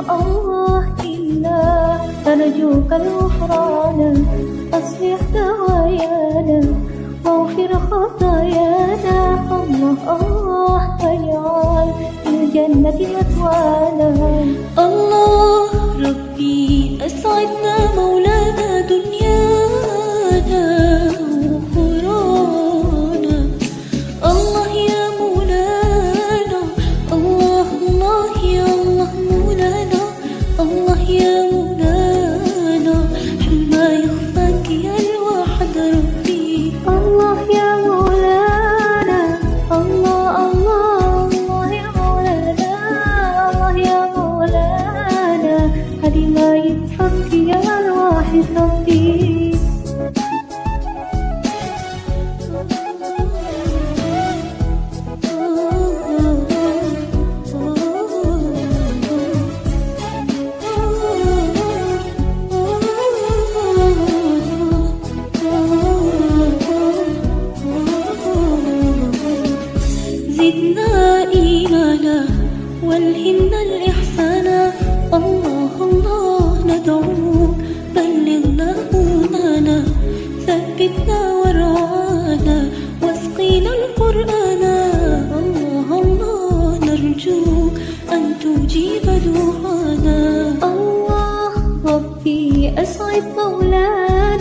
الله إلا أرجوك الغفران. أصلح دوايانا واغفر خطايانا. الله الله واجعل الجنة مثوانا. الله زدنا إيمانا والهمنا الإحسانا. الله الله ندعوك. أرجو أن تجيب دعانا. الله ربي أسعد مولانا.